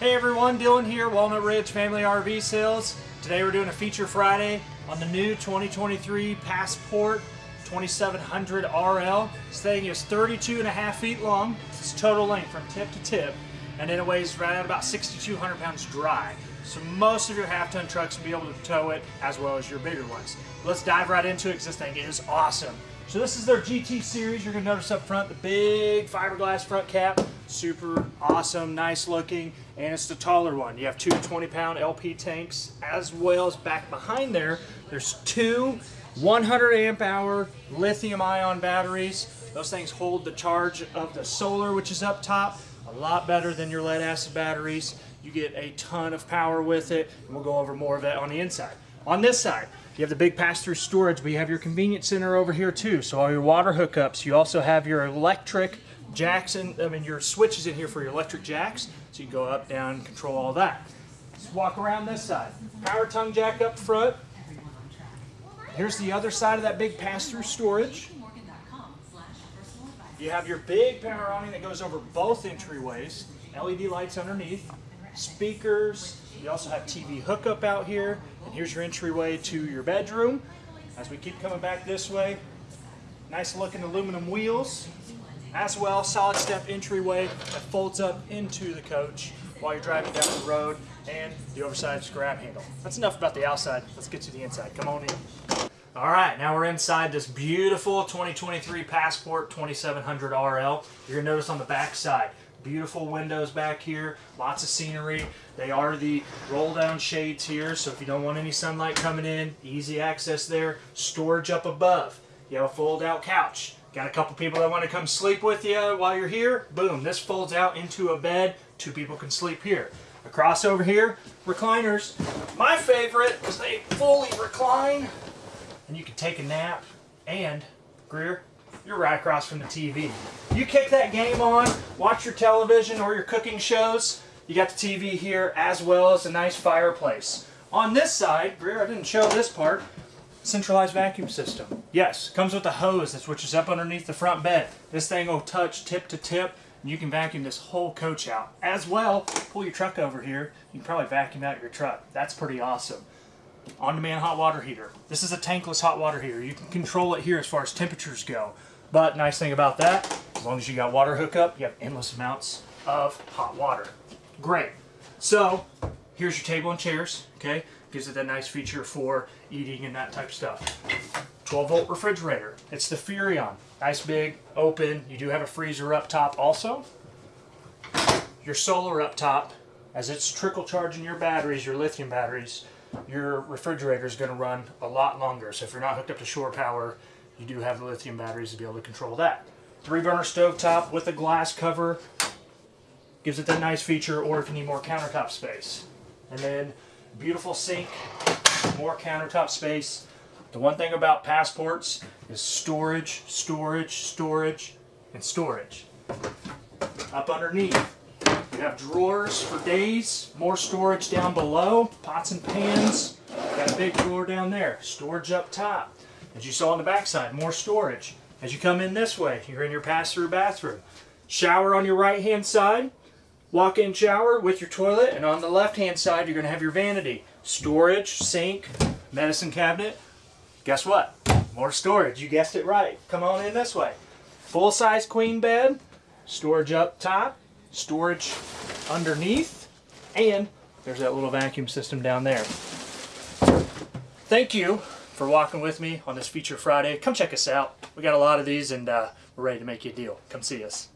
Hey everyone, Dylan here, Walnut Ridge Family RV Sales. Today we're doing a feature Friday on the new 2023 Passport 2700 RL. This thing is 32 and a half feet long. It's total length from tip to tip. And then it weighs right at about 6,200 pounds dry. So most of your half-ton trucks will be able to tow it as well as your bigger ones. Let's dive right into it because this thing is awesome. So this is their GT series. You're gonna notice up front the big fiberglass front cap. Super awesome, nice looking, and it's the taller one. You have two 20 pound LP tanks as well as back behind there, there's two 100 amp hour lithium ion batteries. Those things hold the charge of the solar, which is up top, a lot better than your lead acid batteries. You get a ton of power with it, and we'll go over more of that on the inside. On this side, you have the big pass-through storage, but you have your convenience center over here too. So all your water hookups. You also have your electric jacks and I mean your switches in here for your electric jacks. So you can go up, down, control all that. Let's walk around this side. Power tongue jack up front. Here's the other side of that big pass-through storage. You have your big awning that goes over both entryways. LED lights underneath. Speakers. You also have TV hookup out here. And here's your entryway to your bedroom. As we keep coming back this way, nice looking aluminum wheels. As well, solid step entryway that folds up into the coach while you're driving down the road and the oversized grab handle. That's enough about the outside. Let's get to the inside. Come on in. All right, now we're inside this beautiful 2023 Passport 2700 RL. You're gonna notice on the back side, beautiful windows back here, lots of scenery. They are the roll down shades here, so if you don't want any sunlight coming in, easy access there. Storage up above. You have a fold out couch. Got a couple people that want to come sleep with you while you're here. Boom, this folds out into a bed. Two people can sleep here. Across over here, recliners. My favorite because they fully recline and you can take a nap and Greer, you're right across from the TV. You kick that game on, watch your television or your cooking shows, you got the TV here as well as a nice fireplace. On this side, Greer, I didn't show this part, centralized vacuum system. Yes, comes with a hose that switches up underneath the front bed. This thing will touch tip to tip and you can vacuum this whole coach out. As well, pull your truck over here, you can probably vacuum out your truck. That's pretty awesome on-demand hot water heater. This is a tankless hot water heater. You can control it here as far as temperatures go. But nice thing about that, as long as you got water hookup, you have endless amounts of hot water. Great. So here's your table and chairs, okay? Gives it that nice feature for eating and that type of stuff. 12 volt refrigerator. It's the Furrion. Nice big, open. You do have a freezer up top also. Your solar up top, as it's trickle charging your batteries, your lithium batteries, your refrigerator is going to run a lot longer. So if you're not hooked up to shore power, you do have the lithium batteries to be able to control that. Three burner stove top with a glass cover gives it that nice feature or if you need more countertop space. And then beautiful sink, more countertop space. The one thing about passports is storage, storage, storage, and storage. Up underneath, have drawers for days, more storage down below, pots and pans. Got a big drawer down there, storage up top. As you saw on the back side, more storage. As you come in this way, you're in your pass-through bathroom. Shower on your right-hand side, walk-in shower with your toilet, and on the left-hand side, you're going to have your vanity. Storage, sink, medicine cabinet. Guess what? More storage. You guessed it right. Come on in this way. Full-size queen bed, storage up top, storage underneath, and there's that little vacuum system down there. Thank you for walking with me on this Feature Friday. Come check us out. We got a lot of these and uh, we're ready to make you a deal. Come see us.